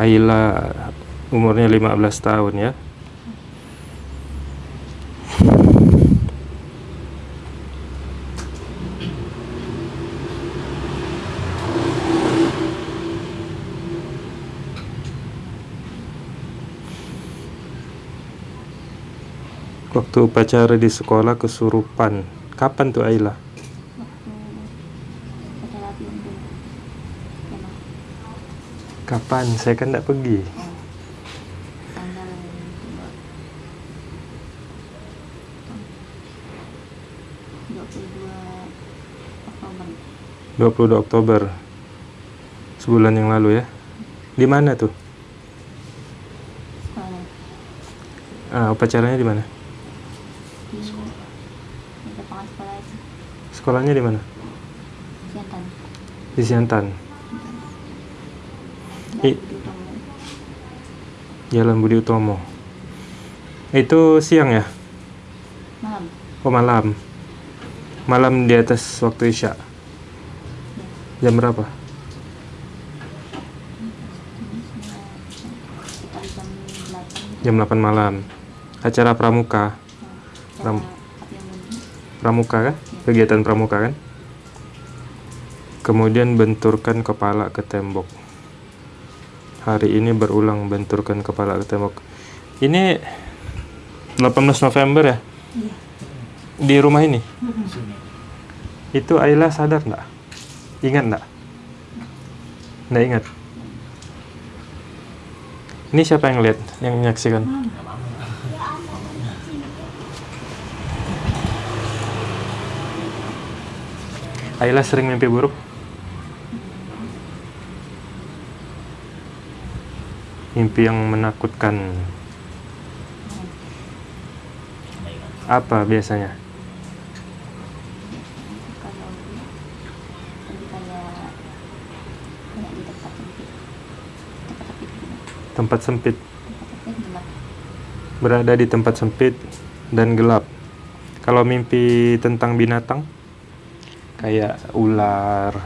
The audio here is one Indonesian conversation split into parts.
Ayla umurnya 15 tahun ya. Waktu upacara di sekolah kesurupan. Kapan tuh Ayla? waktu acara latihan dulu memang Kapan? Saya kan tidak pergi. dua puluh dua Oktober 22 Oktober. Sebulan yang lalu ya. Di mana tuh? Ah, upacaranya di mana? di di lapangan sekolah Sekolahnya di mana? Siantan Di Siantan. I- Jalan Budi Utomo. Itu siang ya? malam Oh malam. Malam di atas waktu Isya. ya Jam berapa? jam delapan Jam 8 malam. Acara pramuka. acara Ram- api unggun Pramuka kan? Kegiatan pramuka kan? Kemudian benturkan kepala ke tembok. Hari ini berulang benturkan kepala ke tembok. Ini 18 November ya? iya Di rumah ini? Itu Ayla sadar nggak? Ingat nggak? Nggak ingat? Ini siapa yang lihat? Yang menyaksikan? Ayla sering mimpi buruk? Mimpi yang menakutkan. Apa biasanya? tempat sempit Berada di tempat sempit dan gelap. Kalau mimpi tentang binatang, kayak ular,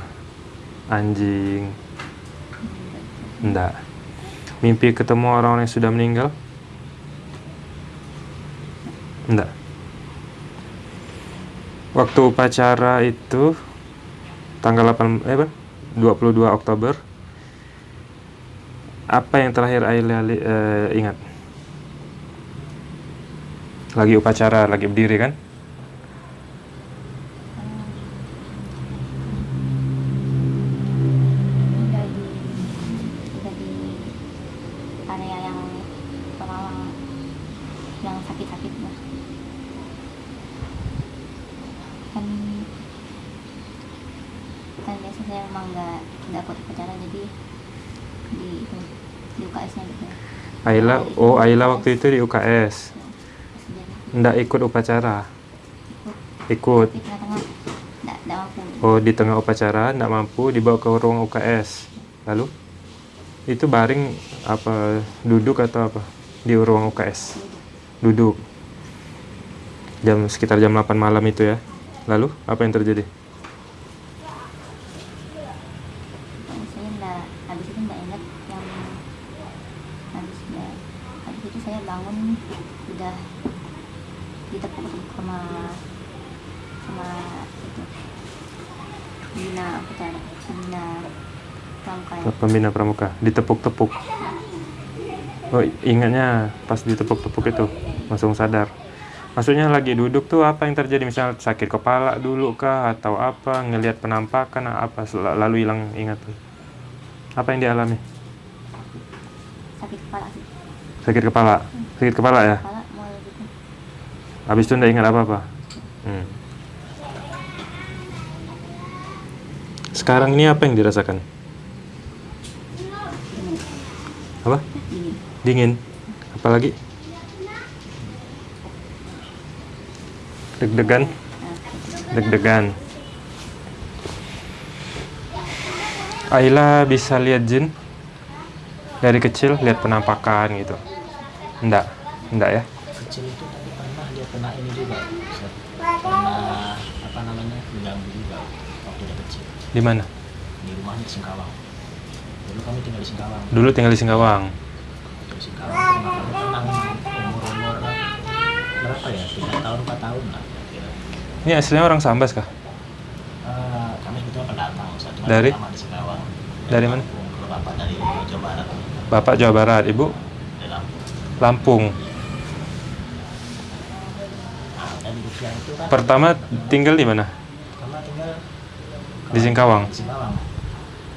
anjing, enggak. Mimpi ketemu orang yang sudah meninggal? Enggak. Waktu upacara itu tanggal 8 eh apa? 22 Oktober. Apa yang terakhir Ayla li- eh, ingat? Lagi upacara, lagi berdiri kan? udah di udah di area yang orang yang sakit-sakit lah kan kan biasa saya memang nggak nggak ikut upacara jadi di itu di UKS nya gitu Ayla, oh Ayla waktu itu di UKS. Nggak ikut upacara. ikut Oh, di tengah upacara nggak mampu dibawa ke ruang UKS. Lalu itu baring apa duduk atau apa di ruang UKS? Duduk. Jam sekitar jam 8 malam itu ya. Lalu apa yang terjadi? Habis itu ingat yang habis ya habis itu saya bangun udah ditepuk-tepuk sama sama itu bina upacara bina pramuka ya. Pembina pramuka ditepuk-tepuk. Oh, ingatnya pas ditepuk-tepuk itu langsung sadar. Maksudnya lagi duduk tuh apa yang terjadi? Misal sakit kepala dulu kah atau apa? Ngelihat penampakan apa lalu hilang ingatan. Apa yang dialami? Sakit kepala sih Sakit kepala. Sakit kepala ya. kepala gitu Habis itu nggak ingat apa-apa. Hmm. Sekarang ini apa yang dirasakan? dingin Apa? dingin Dingin. Apalagi? Deg-degan. Deg-degan. Ayla bisa lihat jin dari kecil lihat penampakan gitu. Enggak, enggak ya. kecil itu tapi pernah dia kena ini juga pernah apa namanya diganggu juga waktu dia kecil Di mana? di rumahnya di Singkawang dulu kami tinggal di Singkawang Dulu tinggal di Singkawang. di Singkawang tenang umur umur berapa ya tiga tahun empat tahun lah kira-kira Ini aslinya orang Sambas kah? Eh, kami sebetulnya pendatang. Cuma Dari? di Singkawang Dari mana? Dari Jawa Barat Bapak Jawa Barat, Ibu Lampung nah itu kan Pertama tinggal di mana? Di Singkawang.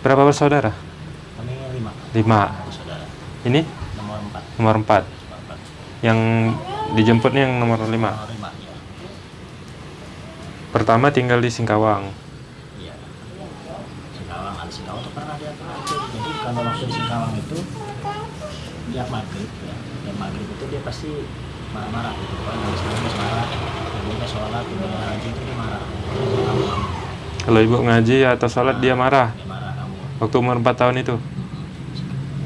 Berapa bersaudara? Kami lima. Lima. Ini Nomor empat. nomor 4. Nomor empat. Yang dijemputnya yang nomor 5. Nomor lima. Ya. Pertama tinggal di Singkawang. Iya. Singkawang. Singkawang tuh pernah dia pernah itu. Jadi kalau waktu Singkawang itu dia maghrib ya. Dia maghrib itu dia pasti marah-marah gitu. Kalau habis habis marah, ibunya sholat, ibunya haji itu dia marah. Dia. Kalau ibu ngaji atau sholat dia marah. Dia marah kamu. Waktu umur 4 tahun itu.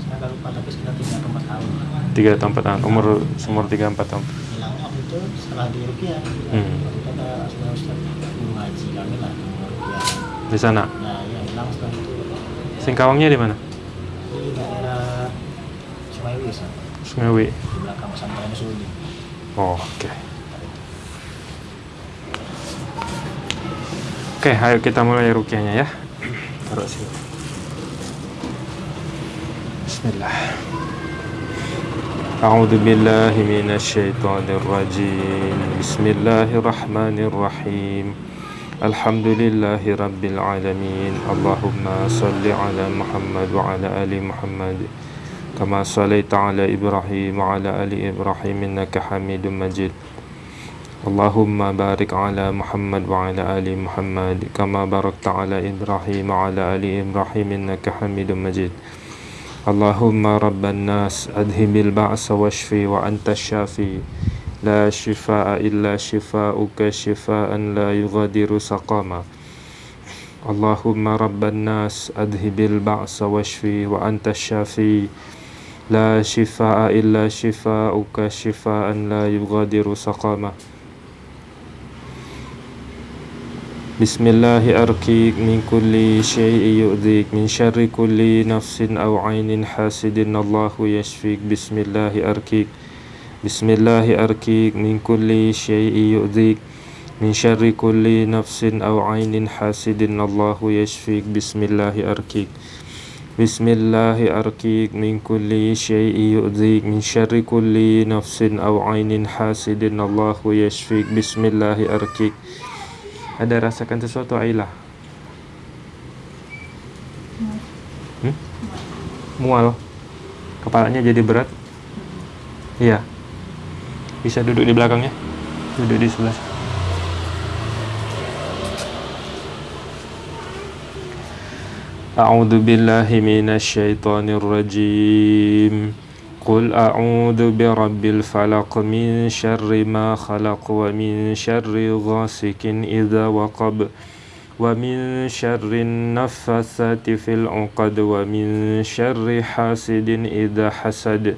Saya agak lupa tapi sekitar tiga atau empat tahun. 3 atau 4 tahun. Umur umur 3 4 tahun. Hilangnya waktu itu setelah di Rupiah. Hmm. Waktu itu ada saudara Ustaz guru ngaji kami lah di Rupiah. Di sana. Nah, ya hilang setelah itu Singkawangnya di mana? di daerah Sungai Wis, Ustaz. Sungai Wi. di belakang pesantren Sudi. Oh, oke. Oke, ayo kita mulai rukyahnya ya. Taruh sini. Bismillah. أعوذ بالله من الشيطان الرجيم بسم الله الرحمن الرحيم الحمد لله رب العالمين اللهم صل على محمد وعلى آل محمد كما صليت على إبراهيم وعلى آل إبراهيم إنك حميد مجيد. اللهم بارك على محمد وعلى آل محمد كما باركت على إبراهيم وعلى آل إبراهيم إنك حميد مجيد. اللهم رب الناس أذهب البعث واشفي وأنت الشافي. لا شفاء إلا شفاؤك شفاء لا يغادر سقاما. اللهم رب الناس أذهب البعث واشفي وأنت الشافي. لا شفاء إلا شفاؤك شفاء لا يغادر سقاما بسم الله أركيك من كل شيء يؤذيك من شر كل نفس أو عين حاسد. الله يشفيك. بسم الله أركيك بسم الله أركيك من كل شيء يؤذيك من شر كل نفس أو عين حاسد. الله يشفيك. بسم الله أركيك بسم الله أركيك من كل شيء يؤذيك من شر كل نفس أو عين حاسد الله يشفيك بسم الله أركيك Ada rasakan sesuatu Ailah? Hmm? Mual. Kepalanya jadi berat? Iya. Bisa duduk di belakangnya? Duduk di sebelah. أعوذ بالله من الشيطان الرجيم قل أعوذ برب الفلق من شر ما خلق ومن شر غاسق إذا وقب ومن شر النفاثات في العقد ومن شر حاسد إذا حسد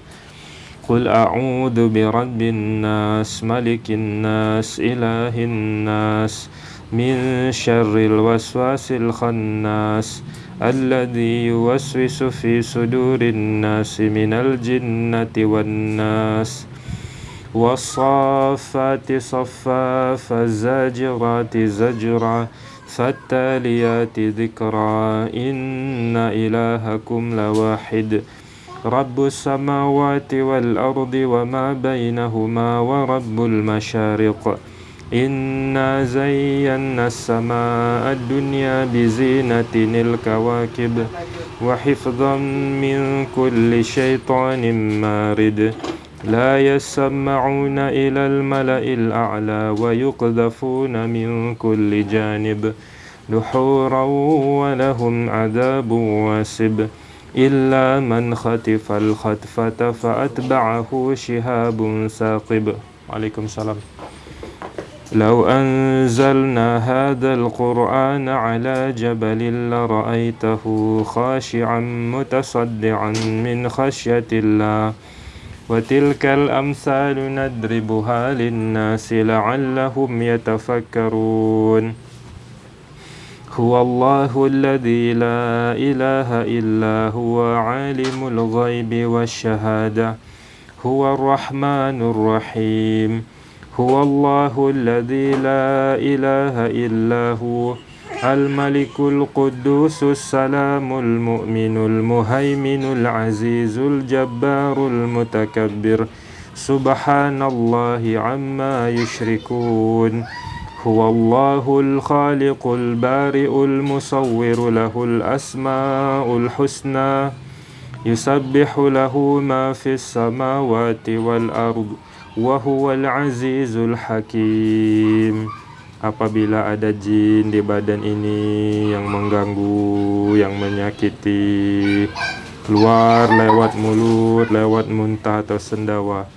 قل أعوذ برب الناس ملك الناس إله الناس من شر الوسواس الخناس الذي يوسوس في صدور الناس من الجنة والناس والصافات صفا فالزاجرات زجرا فالتاليات ذكرا إن إلهكم لواحد. رب السماوات والأرض وما بينهما ورب المشارق. إنا زينا السماء الدنيا بزينة الكواكب وحفظا من كل شيطان مارد لا يسمعون إلى الملأ الأعلى ويقذفون من كل جانب دحورا ولهم عذاب واسب إلا من خطف الخطفة فأتبعه شهاب ثاقب عليكم السلام. لو أنزلنا هذا القرآن على جبل لرأيته خاشعا متصدعا من خشية الله. وتلك الأمثال ندربها للناس لعلهم يتفكرون. هو الله الذي لا إله إلا هو عالم الغيب والشهادة. هو الرحمن الرحيم. هو الله الذي لا إله إلا هو الملك القدوس السلام المؤمن المهيمن العزيز الجبار المتكبر. سبحان الله عما يشركون. هو الله الخالق البارئ المصور له الأسماء الحسنى. يسبح له ما في السماوات والأرض. Wahuwal azizul hakim. Apabila ada jin di badan ini yang mengganggu, yang menyakiti Keluar lewat mulut, lewat muntah atau sendawa.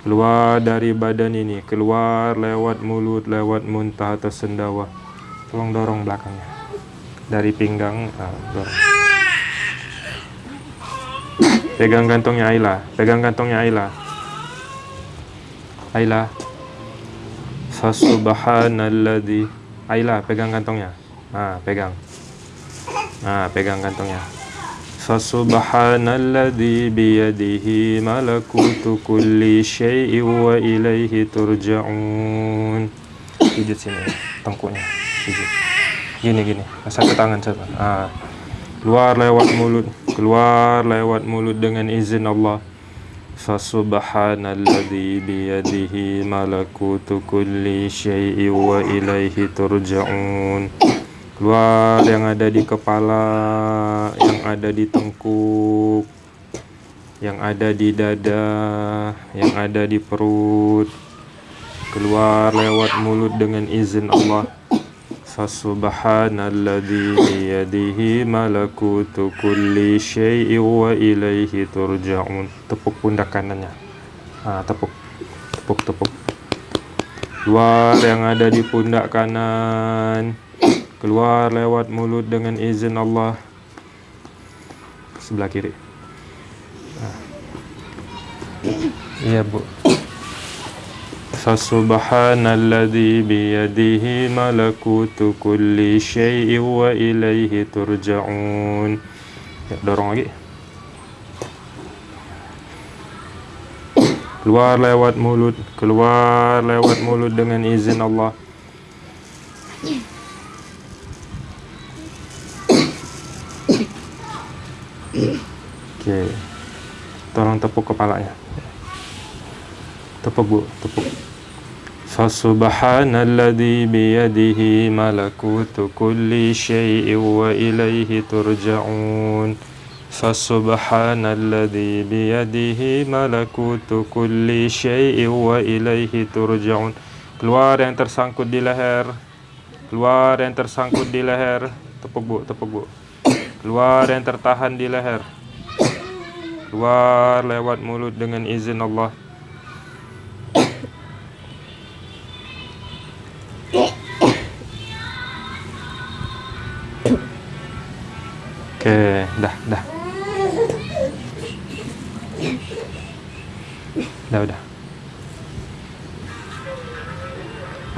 Keluar dari badan ini, keluar lewat mulut, lewat muntah atau sendawa. Tolong dorong belakangnya. Dari pinggang, ah, dorong. Pegang gantungnya Ayla, pegang gantungnya Ayla. Ayla. Fasubhanalladzi. Ayla, pegang kantongnya. Ah, pegang. Ah, pegang kantongnya. Fasubhanalladzi biyadihi malakutu kulli syai'in wa ilaihi turja'un. Pijit sini, tengkuknya. Pijit. Gini gini, satu tangan satu. Ah. Keluar lewat mulut, keluar lewat mulut dengan izin Allah. Fasubhanalladzi biyadihi malakutu kulli syai'in wa ilaihi turja'un. Keluar yang ada di kepala, yang ada di tengkuk, yang ada di dada, yang ada di perut. Keluar lewat mulut dengan izin Allah. Fasubhanalladzi biyadihi malakutu kulli syai'in wa ilaihi turja'un. Tepuk pundak kanannya. Ah, tepuk. Tepuk, tepuk. Keluar yang ada di pundak kanan. Keluar lewat mulut dengan izin Allah. Sebelah kiri. Ah. Iya, Bu. Fasubhanalladzi biyadihi malakutu kulli syai'in wa ilaihi turja'un. Ya, dorong lagi. Keluar lewat mulut, keluar lewat mulut dengan izin Allah. Okey. Tolong tepuk kepalanya. Tepuk Bu, tepuk. Fasubhanalladzi biyadihi malakutu kulli syai'in wa ilaihi turja'un. Fasubhanalladzi biyadihi malakutu kulli syai'in wa ilaihi turja'un. Keluar yang tersangkut di leher. Keluar yang tersangkut di leher. Tepuk Bu, tepuk Bu. Keluar yang tertahan di leher. Keluar lewat mulut dengan izin Allah. Okey, dah, dah. Dah, dah.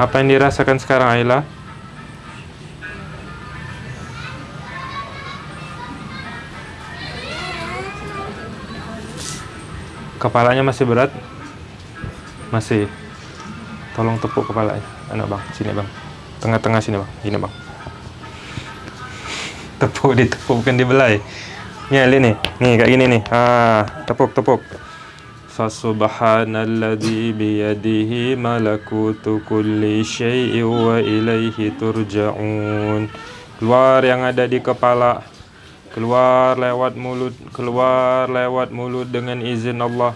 Apa yang dirasakan sekarang, Ayla? Kepalanya masih berat? Masih. Tolong tepuk kepalanya. Anak bang, sini bang. Tengah-tengah sini bang. Gini bang. Tepuk ditepuk bukan dibelai. Ni lihat ni. Ni kat gini ni. Ha, tepuk tepuk. Fasubhanalladzi biyadihi malakutu kulli syai'in wa ilaihi turja'un. Keluar yang ada di kepala. Keluar lewat mulut, keluar lewat mulut dengan izin Allah.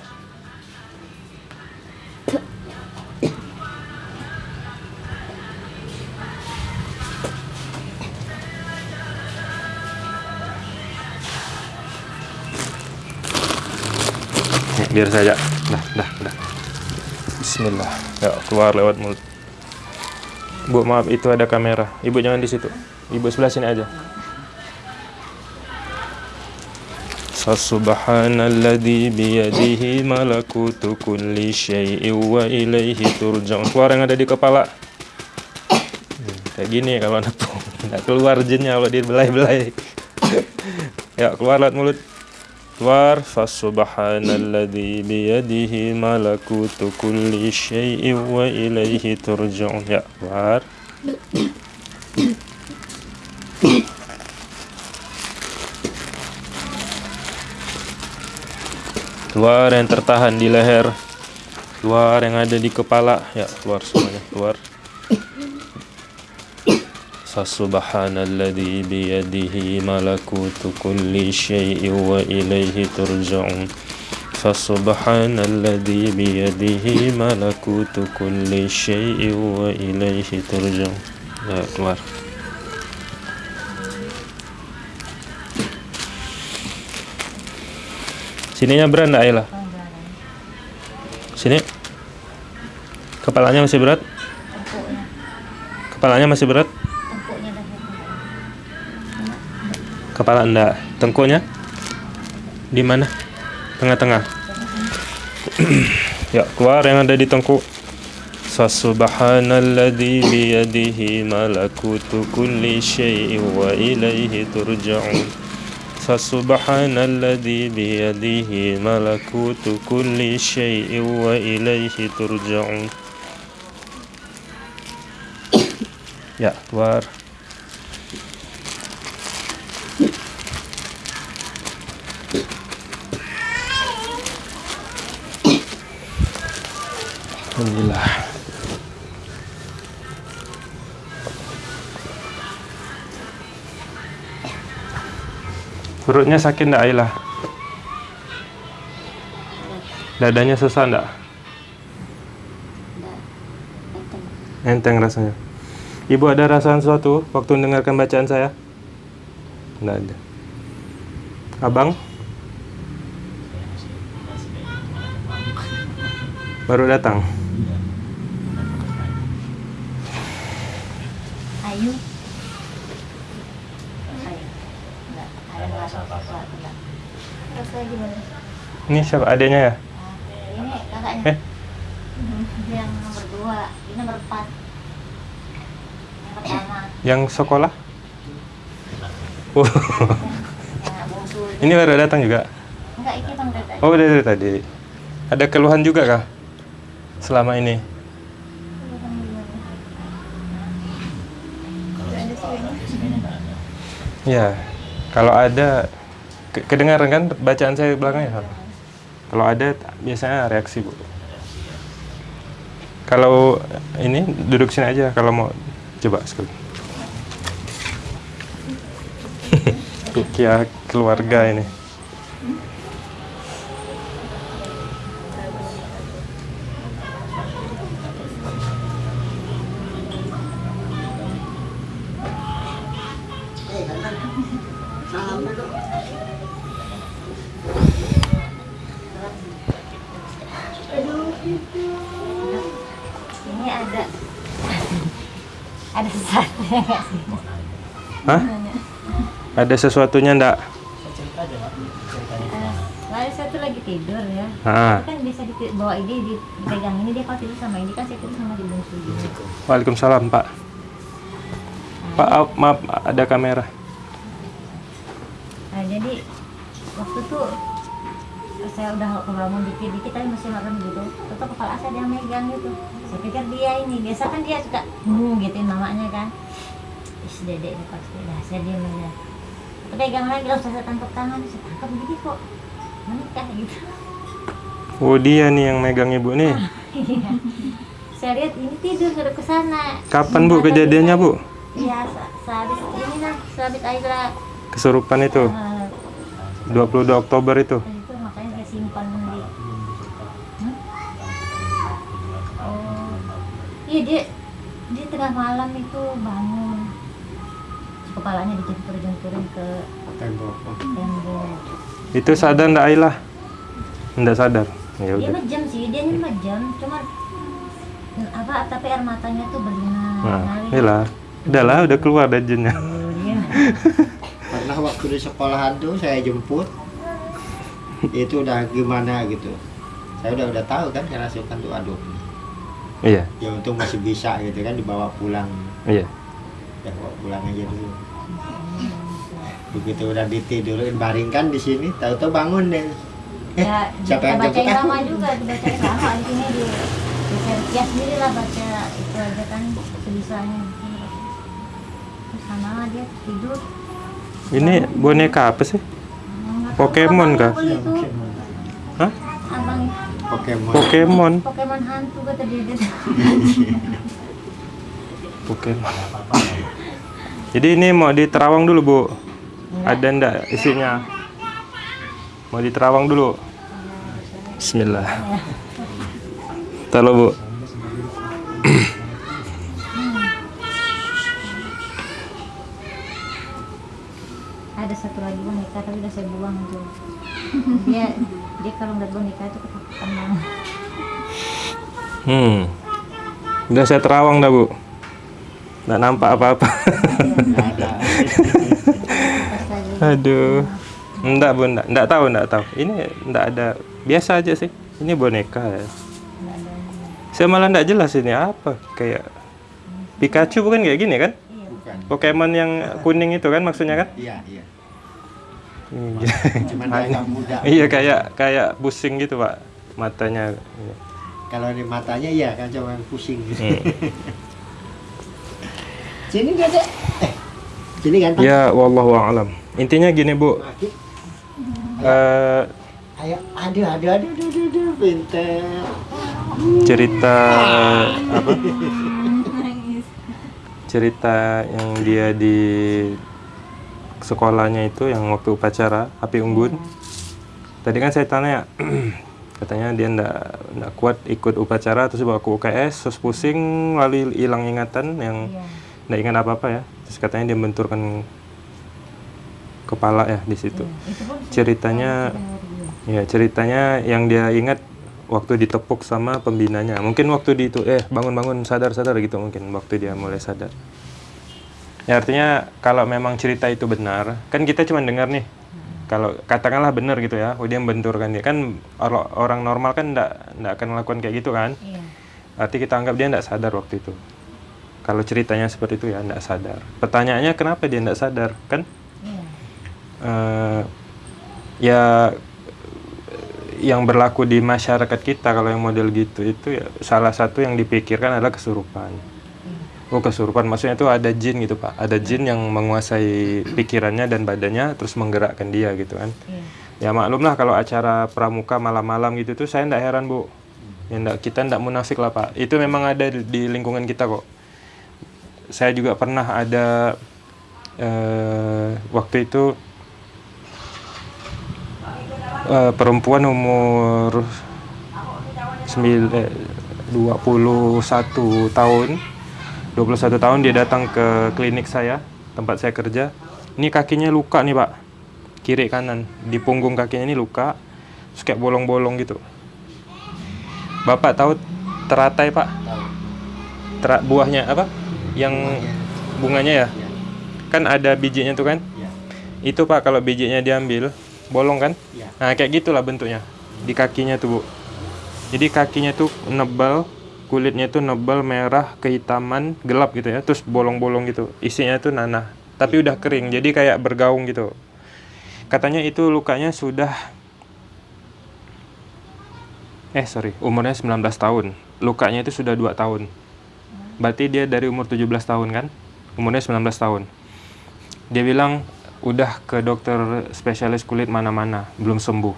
Biar saja. Dah, dah, dah. Bismillah. Ya, keluar lewat mulut. Bu, maaf itu ada kamera. Ibu jangan di situ. Ibu sebelah sini aja. Fasubhanalladzi biyadihi malakutu kulli syai'in wa ilaihi turja'un. Keluar yang ada di kepala. Kayak gini kalau nepung nggak keluar jinnya kalau dia belai-belai ya keluar lewat mulut keluar fasubhanalladzi biyadihi malakutu kulli syai'in wa ilaihi turja'un. Ya keluar keluar yang tertahan di leher. Keluar yang ada di kepala. Ya keluar semuanya keluar Fasubhanalladzi biyadihi malakutu kulli syai'in wa ilaihi turja'un Fasubhanalladzi biyadihi malakutu kulli syai'in wa ilaihi turja'un Ya keluar Sininya berat enggak Ayla? Sini Kepalanya masih berat? Kepalanya masih berat? Kepala enggak. Tengkuknya? Di mana? Tengah-tengah. ya, keluar yang ada di tengkuk. Fasubhanalladzi biyadihi malakutu kulli syai'in wa ilaihi turja'un. Fasubhanalladzi biyadihi malakutu kulli syai'in wa ilaihi turja'un. Ya, keluar. Alhamdulillah. Perutnya sakit enggak Ayla? Dadanya susah enggak? Enteng. Enteng rasanya. Ibu ada rasa sesuatu waktu mendengarkan bacaan saya? Enggak ada. Abang? Baru datang. Ayu. Ayu. Enggak, ada Ada rasa rasa apa-apa. sesuatu enggak. Rasanya gimana? Ini siapa adanya ya? Ini kakaknya. Eh? Dia yang nomor dua, ini nomor empat. Yang pertama, Yang sekolah? Oh, itu. ini baru datang juga. Enggak, ini bang dari tadi. Oh, udah dari tadi. Ada keluhan juga kah? Selama ini? Ya. Kalau ada ke- kedengaran kan bacaan saya belakangnya? Kalau ada biasanya reaksi, Bu. Kalau ini duduk sini aja kalau mau coba sekali. Rukiah keluarga. Ini gimana. Lalu saya tuh lagi tidur ya. Ah. Itu kan bisa bawa ini dipegang ini dia kalau tidur sama ini kan saya tidur sama di bungsu gini. Waalaikumsalam, Pak. Pak, ah, maaf ada kamera. Nah jadi waktu tuh saya udah kebangun dikit-dikit tapi masih makan gitu. Tetap kepala saya ada yang megang gitu. Saya pikir dia ini biasa kan dia suka hmm gituin mamanya kan. Is dedek ini pasti dah saya diam aja. Saya Pegang lagi langsung saya tangkap tangan, saya tangkap gini kok menikah gitu. Oh, dia nih yang megang ibu nih. saya lihat ini tidur sudah ke sana. Kapan, Bu, kejadiannya, dia- Bu? Iya, se- sehabis ini lah, sehabis Aira Kesurupan itu. eh, 22 Oktober itu. itu makanya saya simpan di Hah? Oh. Iya dia dia tengah malam itu bangun kepalanya dijungkur-jungkurin ke tembok. Itu sadar ndak Ayla? Ndak sadar. Ya Dia udah. majam sih, dia ini majam, cuman apa tapi air matanya tuh berlinang. Nah, ngalir. iyalah. Udahlah, udah keluar dah jinnya. Oh, dia. pernah waktu di sekolahan tuh saya jemput itu udah gimana gitu saya udah udah tahu kan kerasukan tuh aduh Iya, ya untung masih bisa gitu kan dibawa pulang iya. udah bawa pulang aja dulu begitu udah ditidurin baringkan di sini tahu-tahu bangun deh eh ya siapa yang jemput lama aku juga dibacain lama di sini di di ya sendiri lah baca itu aja kan sebisanya terus sama dia tidur Ini boneka apa sih? Pokemon kah? tuh. Hah? abang Pokemon Pokemon. Pokemon hantu kata dia dia Pokemon. Jadi ini mau diterawang dulu, Bu. Ada ndak isinya? Mau diterawang dulu. Bismillah. Talo, Bu. ada satu lagi boneka tapi udah saya buang tuh dia dia kalau ngeliat boneka itu ketakutan banget Hmm. Udah saya terawang dah, Bu. Nggak nampak apa-apa. Aduh. Enggak, Bu, enggak. Enggak tahu, enggak tahu. Ini enggak ada. Biasa aja sih. Ini boneka ya. Saya malah enggak jelas ini apa. Kayak Pikachu bukan kayak gini kan? iya bukan Pokemon yang kuning itu kan maksudnya kan? iya iya Hmm. cuman agak muda iya kayak kayak pusing gitu pak matanya. kalau di matanya iya kan cuma pusing gitu Hmm. sini dede eh sini ganteng Ya wallahu a'lam. Intinya gini bu. Eh, ayo aduh aduh aduh aduh aduh, aduh pinter cerita apa? Cerita yang dia di sekolahnya itu yang waktu upacara api unggun. Tadi kan saya tanya, katanya dia ndak ndak kuat ikut upacara terus bawa ke UKS, terus pusing lalu hilang ingatan yang iya nggak ingat apa apa ya. Terus katanya dia benturkan kepala ya di situ. iya. Ceritanya Ya ceritanya yang dia ingat waktu ditepuk sama pembinanya. Mungkin waktu di itu eh bangun-bangun sadar-sadar gitu mungkin waktu dia mulai sadar. Ya artinya kalau memang cerita itu benar, kan kita cuma dengar nih. Kalau katakanlah benar gitu ya, oh dia membenturkan dia kan or- orang normal kan enggak enggak akan melakukan kayak gitu kan. iya Arti kita anggap dia enggak sadar waktu itu. Kalau ceritanya seperti itu ya enggak sadar. Pertanyaannya kenapa dia enggak sadar? Kan iya eh ya yang berlaku di masyarakat kita kalau yang model gitu itu ya salah satu yang dipikirkan adalah kesurupan. Oh kesurupan maksudnya itu ada jin gitu pak, ada jin yang menguasai pikirannya dan badannya terus menggerakkan dia gitu kan. iya Ya maklum lah kalau acara pramuka malam-malam gitu tuh saya ndak heran bu. Ya ndak, kita ndak munafik lah pak. Itu memang ada di, di lingkungan kita kok. Saya juga pernah ada eh, waktu itu eh, perempuan umur sembil, eh, 21 tahun. 21 tahun dia datang ke klinik saya tempat saya kerja. Ini kakinya luka nih pak. Kiri kanan. Di punggung kakinya ini luka. Terus kayak bolong-bolong gitu. Bapak tahu teratai pak? Tera- buahnya apa? Yang bunganya ya? Iya. kan ada bijinya tuh kan? Iya. Itu pak kalau bijinya diambil bolong kan? Iya. Nah kayak gitulah bentuknya. Di kakinya tuh bu. Jadi kakinya tuh nebal kulitnya tuh nebal merah kehitaman gelap gitu ya. Terus bolong-bolong gitu. Isinya tuh nanah. Tapi udah kering jadi kayak bergaung gitu. Katanya itu lukanya sudah eh sorry umurnya 19 tahun. Lukanya itu sudah dua tahun. Berarti dia dari umur 17 tahun kan? Umurnya 19 tahun. Dia bilang udah ke dokter spesialis kulit mana-mana belum sembuh.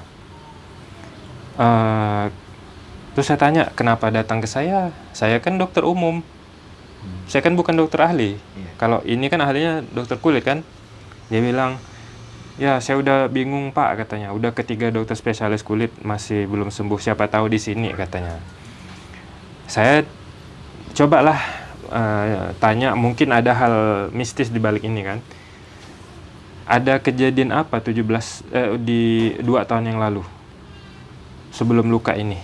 Eh, terus saya tanya kenapa datang ke saya? Saya kan dokter umum. Saya kan bukan dokter ahli. Iya. kalau ini kan ahlinya dokter kulit kan? Dia bilang ya saya udah bingung pak katanya. Udah ketiga dokter spesialis kulit masih belum sembuh. Siapa tahu di sini katanya. Saya cobalah eh, tanya mungkin ada hal mistis di balik ini kan ada kejadian apa 17 eh, di dua tahun yang lalu? Sebelum luka ini?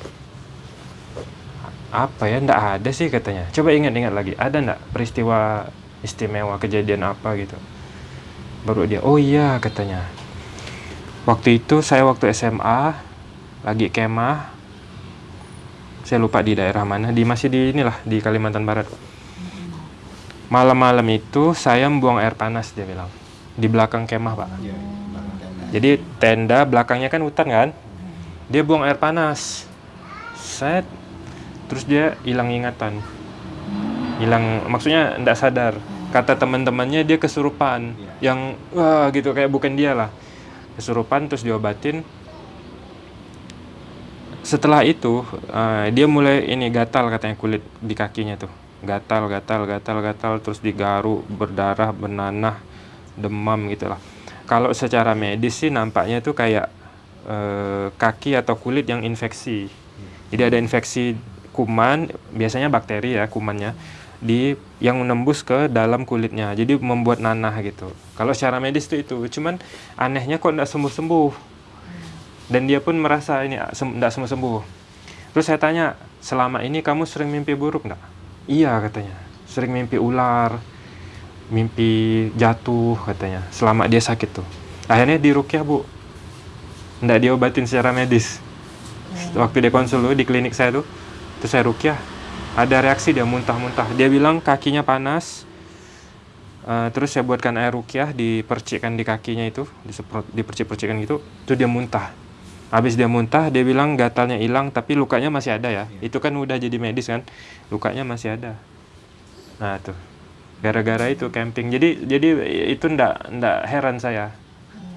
Apa ya? Ndak ada sih katanya. Coba ingat-ingat lagi. Ada ndak peristiwa istimewa kejadian apa gitu? Baru dia oh iya katanya. Waktu itu saya waktu SMA lagi kemah. Saya lupa di daerah mana. Di masih di inilah di Kalimantan Barat. Malam-malam itu saya membuang air panas dia bilang di belakang kemah pak. Iya, tenda. jadi tenda belakangnya kan hutan kan? Dia buang air panas. Set. Terus dia hilang ingatan. Hilang maksudnya tidak sadar. Kata teman-temannya dia kesurupan. Iya. yang wah gitu kayak bukan dia lah. Kesurupan terus diobatin. Setelah itu eh, dia mulai ini gatal katanya kulit di kakinya tuh. Gatal gatal gatal gatal. Terus digaru berdarah bernanah demam gitu lah. Kalau secara medis sih nampaknya tuh kayak eh, kaki atau kulit yang infeksi. Jadi ada infeksi kuman biasanya bakteri ya kumannya di yang menembus ke dalam kulitnya. Jadi membuat nanah gitu. Kalau secara medis tuh itu. Cuman anehnya kok tidak sembuh sembuh dan dia pun merasa ini tidak sembuh sembuh terus saya tanya selama ini kamu sering mimpi buruk enggak iya katanya. Sering mimpi ular mimpi jatuh katanya. Selama dia sakit tuh. Akhirnya dirukyah bu. Ndak diobatin secara medis. Waktu dia konsul tuh di klinik saya tuh terus saya rukyah ada reaksi dia muntah-muntah. Dia bilang kakinya panas Eh, terus saya buatkan air rukyah dipercikkan di kakinya itu disemprot dipercik-percikkan gitu terus dia muntah. Habis dia muntah dia bilang gatalnya hilang tapi lukanya masih ada ya. Itu kan udah jadi medis kan? Lukanya masih ada. Nah tuh gara-gara itu camping jadi jadi itu ndak ndak heran saya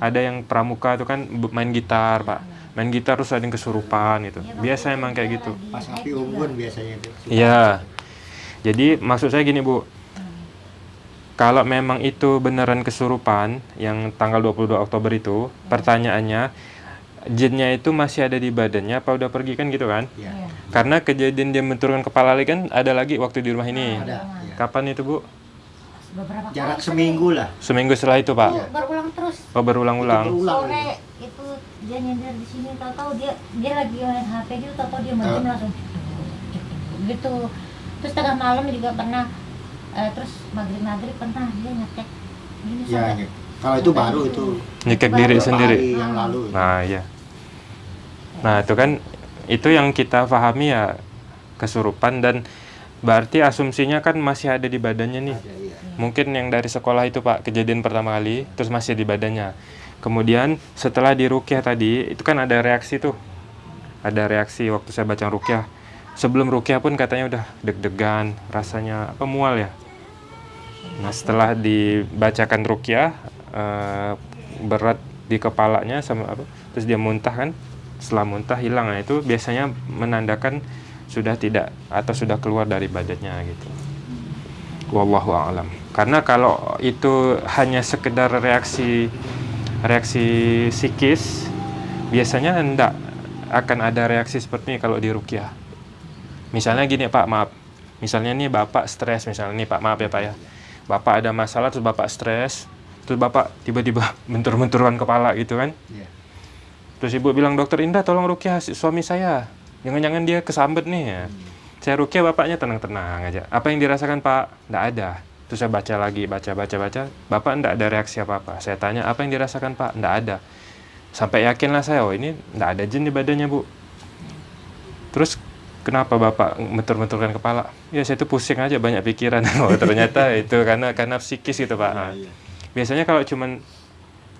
ada yang pramuka tuh kan main gitar pak main gitar terus ada yang kesurupan itu biasa emang kayak gitu Pas api unggun biasanya itu. Iya. Jadi maksud saya gini, Bu. Kalau memang itu beneran kesurupan yang tanggal 22 Oktober itu, pertanyaannya jinnya itu masih ada di badannya apa udah pergi kan gitu kan? Iya. Iya. Karena kejadian dia menurunkan kepala lagi kan ada lagi waktu di rumah ini. Ada. iya. Kapan itu, Bu? Beberapa Jarak kali seminggu lah. Seminggu setelah itu, Pak. itu berulang terus Oh, berulang-ulang. Berulang. sore itu dia nyender di sini tahu-tahu dia dia lagi main HP gitu tahu-tahu dia main Ah. langsung gitu terus tengah malam juga pernah eh, terus maghrib maghrib pernah dia ngecek gini Ya, sampai- ya. Kalau itu baru itu. Nyekek diri sendiri. Hari yang lalu. Nah, iya. Nah, itu kan itu yang kita pahami ya kesurupan dan berarti asumsinya kan masih ada di badannya nih. Ada, iya. Mungkin yang dari sekolah itu Pak, kejadian pertama kali terus masih di badannya. Kemudian setelah di rukyah tadi, itu kan ada reaksi tuh. Ada reaksi waktu saya baca rukyah. Sebelum rukyah pun katanya udah deg-degan, rasanya apa mual ya. Nah, setelah dibacakan rukyah eh, berat di kepalanya sama apa, terus dia muntah kan. Setelah muntah hilang, nah itu biasanya menandakan sudah tidak atau sudah keluar dari badannya gitu. Wallahu a'lam. Karena kalau itu hanya sekedar reaksi reaksi psikis, biasanya hendak akan ada reaksi seperti ini kalau di rukyah. Misalnya gini Pak, maaf. Misalnya nih Bapak stres, misalnya nih Pak, maaf ya Pak ya. Bapak ada masalah terus Bapak stres, terus Bapak tiba-tiba bentur-benturan kepala gitu kan. Iya. Terus ibu bilang, dokter Indah tolong rukyah suami saya. Jangan-jangan dia kesambet nih ya. Saya rukyah bapaknya tenang-tenang aja. Apa yang dirasakan pak? Nggak ada. Terus saya baca lagi, baca, baca, baca. Bapak nggak ada reaksi apa-apa. Saya tanya, apa yang dirasakan pak? Nggak ada. Sampai yakinlah saya, oh ini nggak ada jin di badannya bu. Terus kenapa bapak mentur-menturkan kepala? Ya saya itu pusing aja, banyak pikiran. oh ternyata itu karena karena psikis gitu pak. Nah. Biasanya kalau cuman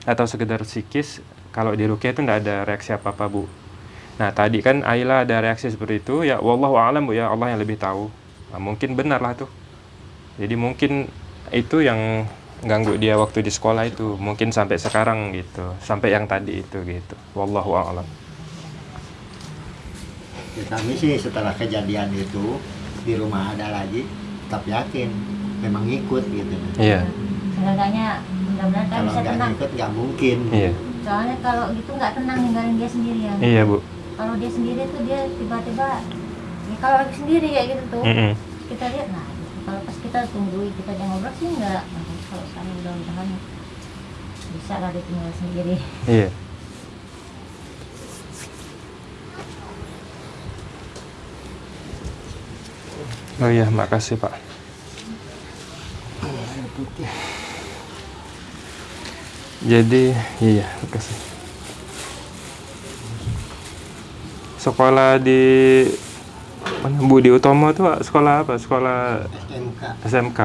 atau sekedar psikis, kalau di rukyah itu tidak ada reaksi apa-apa bu. Nah tadi kan Ayla ada reaksi seperti itu, ya wallahu a'lam bu ya Allah yang lebih tahu. Nah, mungkin benar lah tuh. Jadi mungkin itu yang ganggu dia waktu di sekolah itu, mungkin sampai sekarang gitu, sampai yang tadi itu gitu. Wallahu a'lam. Ya, kami sih setelah kejadian itu di rumah ada lagi tetap yakin memang ikut gitu. Iya, seenggaknya mudah-mudahan kan Kalau bisa nggak tenang ikut nggak mungkin. iya, soalnya kalau gitu nggak tenang ninggalin dia sendirian iya bu. kalau dia sendiri tuh dia tiba-tiba ya kalau lagi sendiri kayak gitu tuh Mm-mm. kita lihat nah. Kalau pas kita tunggu kita jangan ngobrol sih enggak nah, kalau sekarang mudah-mudahan bisa lah dia tinggal sendiri Iya. Oh iya, makasih Pak. Jadi, iya, makasih. Sekolah di mana Budi Utomo tuh sekolah apa? Sekolah SMK, SMK.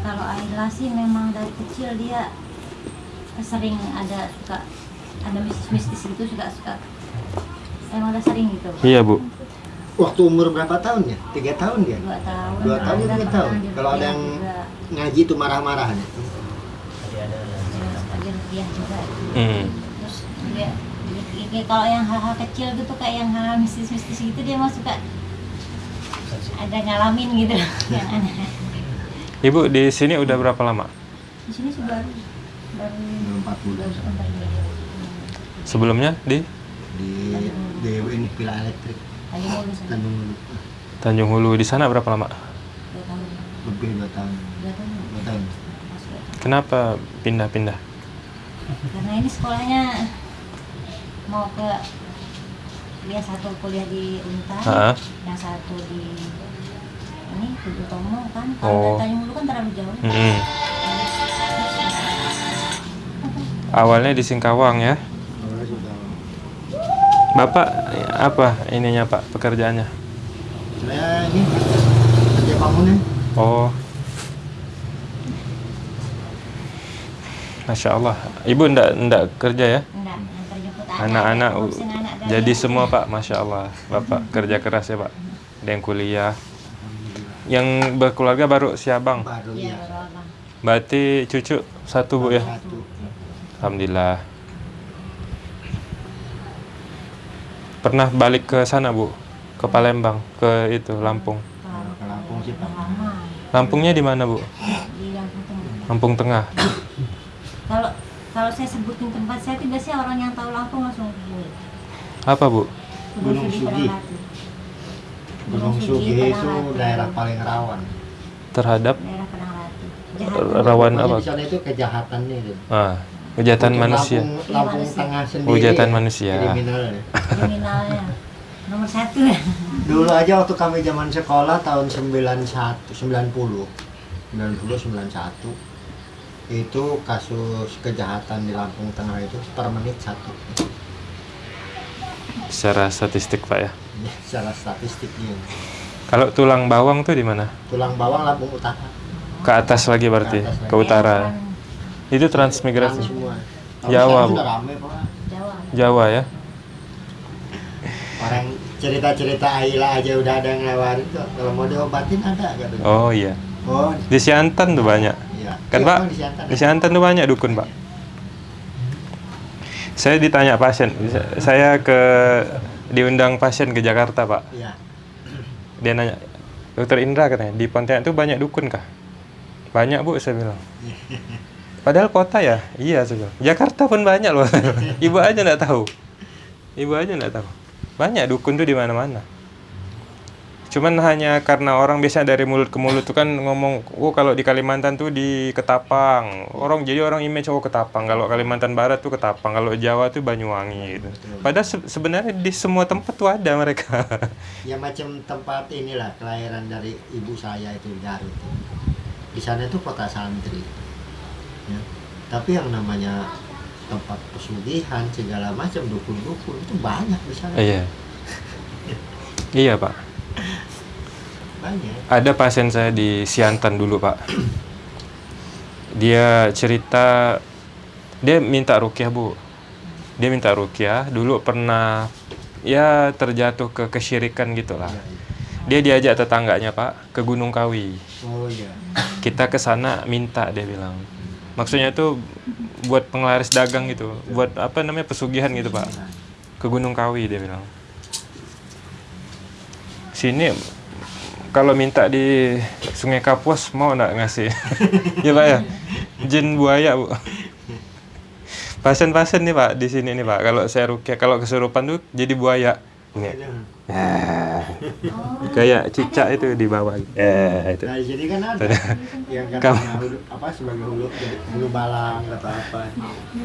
kalau Aila sih memang dari kecil dia sering ada suka ada mistis-mistis gitu suka suka. Emang udah sering gitu? Iya bu. Waktu umur berapa tahun ya? Tiga tahun dia? Dua tahun. Dua tahun tiga tahun. kalau ada yang iya, juga. ngaji itu marah-marah. Jadi ada Ya, suka di rupiah juga Hmm. terus dia dia- dia- kalau yang hal-hal kecil gitu kayak yang hal mistis-mistis gitu dia mau suka ada ngalamin gitu yang aneh Ibu di sini udah berapa lama? di sini sih baru baru Empat bulan. Sebelumnya di Di di ini pila elektrik Tanjung Hulu. Tanjung Hulu. Di sana berapa lama? dua tahun lebih dua tahun. dua tahun dua tahun. Kenapa pindah-pindah? Karena ini sekolahnya mau ke dia satu kuliah di Untar Ah. yang satu di ini Tujuh Tomo kan Oh. kalau dari Tanjung kan terlalu jauh Mm-mm. Awalnya di Singkawang ya. Bapak apa ininya Pak pekerjaannya? Saya ini kerja bangunan. Oh. Masya Allah. Ibu ndak ndak kerja ya? Anak-anak jadi semua Pak, Masya Allah. Bapak kerja keras ya Pak. Ada yang kuliah. Yang berkeluarga baru si abang. Baru iya ya. abang Berarti cucu satu bu ya? Satu. Alhamdulillah. Pernah balik ke sana bu? Ke Palembang, ke itu Lampung. Lampung sih Pak. Lampungnya di mana bu? di Lampung Tengah Lampung Tengah. Kalau kalau saya sebutin tempat saya tuh biasanya orang yang tahu Lampung langsung hubungi Apa bu? Gunung Sudi, Sugi. Gunung Sugi itu daerah paling rawan. Terhadap daerah rawan apa? Di sana itu kejahatan nih. gitu. Ah, kejahatan Untuk manusia. Lampung, Lampung Iya, Tengah sendiri. Kejahatan ya, manusia. Kriminalnya. kriminalnya nomor satu ya Dulu aja waktu kami zaman sekolah tahun 91, 90, 90, 91 itu kasus kejahatan di Lampung Tengah itu per menit satu Secara statistik pak ya. Ya, secara statistiknya Kalau tulang bawang tuh di mana? tulang bawang Lampung Utara Ke atas lagi berarti, Ke atas lagi. ke utara. Orang Itu transmigrasi. Jawa, Bu. rame. Jawa Jawa ya. orang cerita-cerita Aila aja udah ada yang lewarin kok kalau mau diobatin ada gak Oh iya. oh Di Siantan tuh banyak. Iya Kan Iya, Pak? Di Siantan. Di Siantan tuh banyak dukun Pak. Saya ditanya pasien, saya ke diundang pasien ke Jakarta Pak. iya Dia nanya, Dokter Indra katanya di Pontianak tuh banyak dukun kah? Banyak bu, saya bilang. Padahal kota ya, iya saya bilang. Jakarta pun banyak loh. Ibu aja nggak tahu. Ibu aja nggak tahu. Banyak dukun tuh di mana-mana. Cuman hanya karena orang biasa dari mulut ke mulut tuh kan ngomong, oh kalau di Kalimantan tuh di Ketapang. Orang jadi orang image oh Ketapang. Kalau Kalimantan Barat tuh Ketapang. Kalau Jawa tuh Banyuwangi gitu. Padahal se- sebenarnya di semua tempat tuh ada mereka. ya macam tempat inilah kelahiran dari ibu saya itu Garut di sana itu kota santri ya. tapi yang namanya tempat pesugihan segala macam dukun-dukun itu banyak di sana iya. Iya pak. Banyak Ada pasien saya di Siantan dulu pak. Dia cerita, dia minta rukyah bu. Dia minta rukyah. Dulu pernah ya terjatuh ke kesyirikan gitulah. Dia diajak tetangganya pak ke Gunung Kawi. oh iya Kita ke sana minta dia bilang. Maksudnya itu buat penglaris dagang gitu, buat apa namanya pesugihan gitu pak. Ke Gunung Kawi dia bilang. Sini kalau minta di Sungai Kapuas mau nggak ngasih? ya pak ya, jin buaya bu. Pasien-pasien nih pak di sini nih pak. Kalau saya rukyah, kalau kesurupan tuh jadi buaya. Ini Ah, kayak cicak itu di bawah. Eh itu. nah di sini kan ada yang hulu, apa sebagai hulu hulu balang atau apa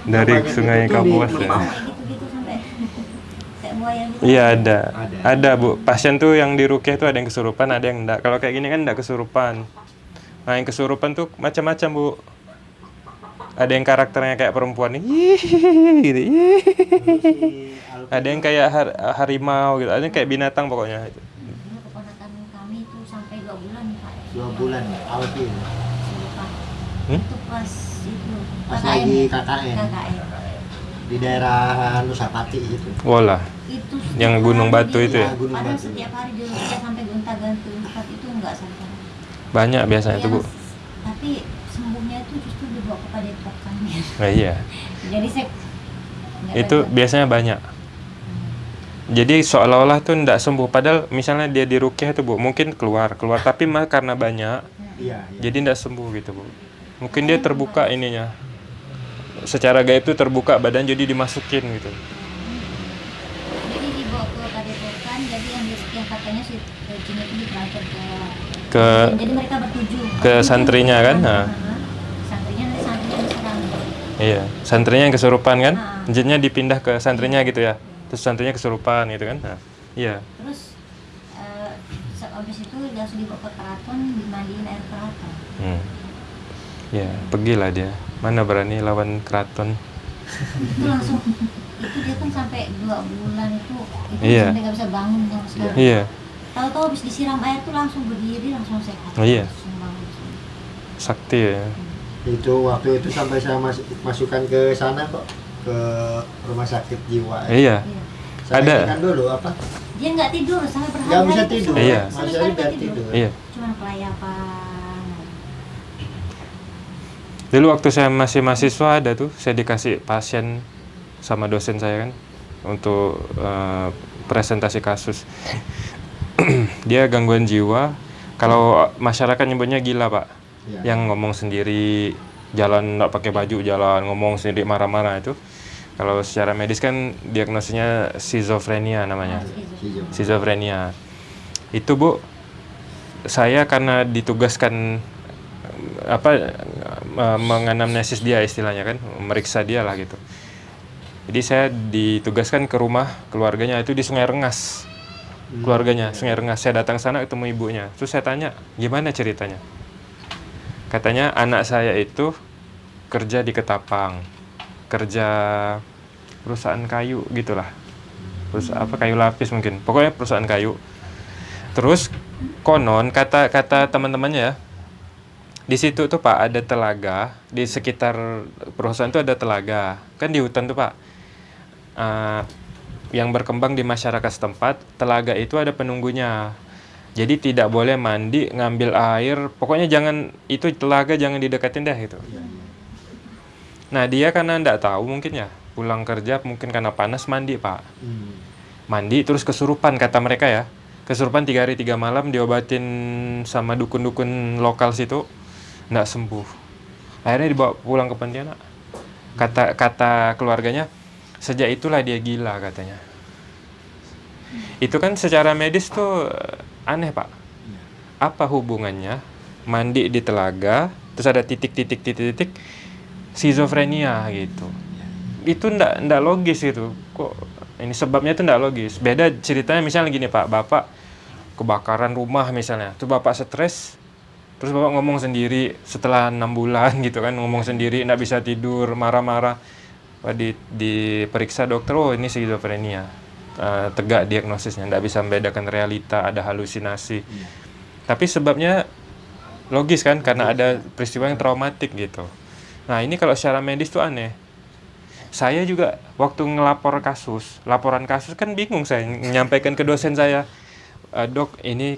Dari gitu, Sungai itu di Kapuas ya. Gitu Iya ada. Ada. ada. bu. Pasien tuh yang di rukyah tuh ada yang kesurupan, ada yang enggak. Kalau kayak gini kan enggak kesurupan. Nah yang kesurupan tuh macam-macam bu. Ada yang karakternya kayak perempuan nih, gitu. Ada yang kayak har- harimau gitu. Ada yang kayak binatang pokoknya. Itu. Keponakan kami itu sampai dua bulan pak dua bulan ya Alvin Lupa. Hmm? itu pas itu Pas KKN. lagi KKN. KKN. di daerah Nusapati gitu Walah. Itu Yang Gunung Batu itu ya? Gunung padahal Batu. setiap hari sampai gonta-ganti tempat itu enggak sampai Banyak biasanya Iya, tuh, Bu. tapi sembuhnya itu justru dibawa ke padepokan Nah, iya. jadi saya Itu baca. biasanya banyak. Jadi seolah-olah tuh ndak sembuh padahal misalnya dia di rukyah tuh Bu, mungkin keluar, keluar tapi mah karena banyak iya iya jadi ndak sembuh gitu, Bu. Mungkin dia terbuka ininya. Secara gaib tuh terbuka badan jadi dimasukin gitu. jadi dibawa ke padepokan jadi yang di- yang katanya si jin itu ditransfer ke Ke jadi mereka bertujuh ke santrinya kan? Nah. Nah, santrinya nanti santrinya diserang Iya, santrinya yang kesurupan kan? Ah. Jinnya dipindah ke santrinya gitu ya. Terus santrinya kesurupan gitu kan? Nah, iya. terus se- habis itu langsung dibawa ke keraton dimandiin air keraton Hmm. Ya, pergilah dia. Mana berani lawan keraton? itu langsung itu dia kan sampai dua bulan itu itu Iya. sampai nggak bisa bangun sama sekali Iya, tahu-tahu habis disiram air tuh langsung berdiri langsung sehat Oh, iya. langsung bangun sakti ya. itu waktu itu sampai saya mas- masukkan ke sana kok ke rumah sakit jiwa ya. Iya, iya. Saya Ada. dulu apa dia nggak tidur sampai berhari nggak bisa tidur Iya. sama masih sekali nggak tidur tidur iya. cuman kelayapan Dulu waktu saya masih mahasiswa ada tuh, saya dikasih pasien sama dosen saya kan untuk eh, presentasi kasus. Dia gangguan jiwa. Kalau masyarakat nyebutnya gila, Pak. Iya. Yang ngomong sendiri, jalan nggak pakai baju, jalan ngomong sendiri marah-marah itu. Kalau secara medis kan diagnosisnya skizofrenia namanya. Si Jo. Skizofrenia. Itu, Bu, saya karena ditugaskan apa eh, menganamnesis dia istilahnya kan, meriksa dia lah gitu. Jadi saya ditugaskan ke rumah keluarganya itu di Sungai Rengas. Keluarganya Sungai Rengas. Saya datang sana ketemu ibunya. Terus saya tanya, "Gimana ceritanya?" Katanya anak saya itu kerja di Ketapang. Kerja perusahaan kayu gitulah. Perusahaan apa kayu lapis mungkin. Pokoknya perusahaan kayu. Terus konon kata kata teman-temannya ya, di situ tuh Pak ada telaga di sekitar perusahaan tuh ada telaga kan di hutan tuh Pak Eh, yang berkembang di masyarakat setempat telaga itu ada penunggunya. Jadi tidak boleh mandi ngambil air. Pokoknya jangan itu telaga jangan didekatin deh gitu. Nah dia karena ndak tahu mungkin ya pulang kerja mungkin karena panas mandi Pak. Hmm. mandi terus kesurupan kata mereka ya. Kesurupan tiga hari tiga malam diobatin sama dukun-dukun lokal situ nggak sembuh. Akhirnya dibawa pulang ke Pontianak. Kata kata keluarganya sejak itulah dia gila katanya. Itu kan secara medis tuh eh, aneh pak. Apa hubungannya? Mandi di telaga terus ada titik-titik titik-titik skizofrenia gitu. Itu ndak ndak logis gitu kok ini sebabnya itu ndak logis. Beda ceritanya misalnya gini pak. Bapak kebakaran rumah misalnya. Tuh bapak stres terus bapak ngomong sendiri setelah enam bulan gitu kan. Ngomong sendiri ndak bisa tidur marah-marah di diperiksa dokter oh ini skizofrenia Eh, tegak diagnosisnya ndak bisa membedakan realita ada halusinasi. Tapi sebabnya logis kan karena ada peristiwa yang traumatik gitu. Nah ini kalau secara medis tuh aneh. Saya juga waktu ngelapor kasus, laporan kasus kan bingung saya menyampaikan ke dosen saya, "E, dok ini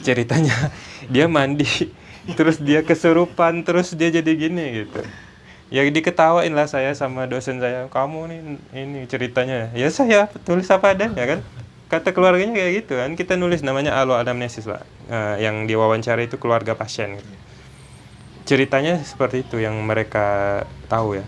ceritanya dia mandi, terus dia kesurupan, terus dia jadi gini gitu. Ya diketawain lah saya sama dosen saya, kamu nih ini ceritanya. Ya saya tulis apa adanya kan. Kata keluarganya kayak gitu kan, kita nulis namanya alo anamnesis pak, Eh, yang diwawancara itu keluarga pasien. Ceritanya seperti itu yang mereka tahu ya.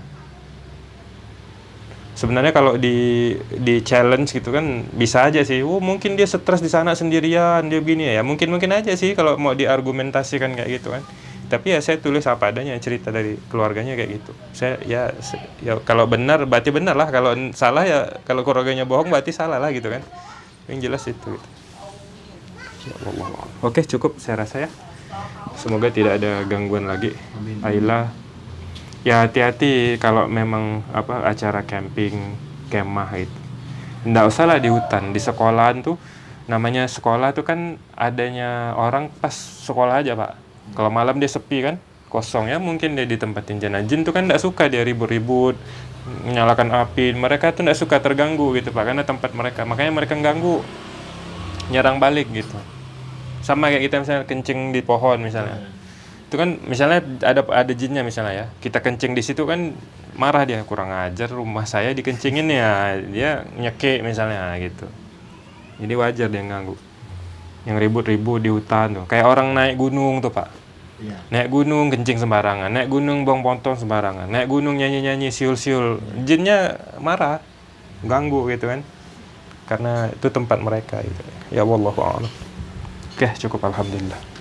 Sebenarnya kalau di di challenge gitu kan bisa aja sih. Oh mungkin dia stres di sana sendirian dia begini. Ya mungkin mungkin aja sih kalau mau diargumentasikan kayak gitu kan tapi ya saya tulis apa adanya cerita dari keluarganya kayak gitu. Saya ya ya kalau benar berarti benar lah. Kalau salah ya kalau keluarganya bohong berarti salah lah gitu kan. Yang jelas itu gitu. Ya Allah. oke cukup. Saya rasa ya. Semoga tidak ada gangguan lagi. Ayla ya hati-hati kalau memang apa acara camping kemah itu nggak usah lah di hutan. Di sekolahan tuh namanya sekolah tuh kan adanya orang pas sekolah aja pak kalau malam dia sepi kan kosong ya mungkin dia ditempatin jin nah jin tuh kan tidak suka dia ribut-ribut menyalakan api. Mereka tuh tidak suka terganggu gitu pak karena tempat mereka. Makanya mereka ganggu nyerang balik gitu. Sama kayak kita misalnya kencing di pohon misalnya. Itu kan misalnya ada ada jinnya misalnya ya. Kita kencing di situ kan marah dia kurang ajar rumah saya dikencingin ya dia nyekek misalnya gitu. Jadi wajar dia ganggu yang ribut-ribut di hutan tuh. Kayak orang naik gunung tuh pak. Iya. naik gunung kencing sembarangan. Naik gunung buang pontong sembarangan. Naik gunung nyanyi-nyanyi siul-siul. Jinnya marah ganggu gitu kan. Karena itu tempat mereka gitu. Ya wallahu a'lam. Oke cukup. Alhamdulillah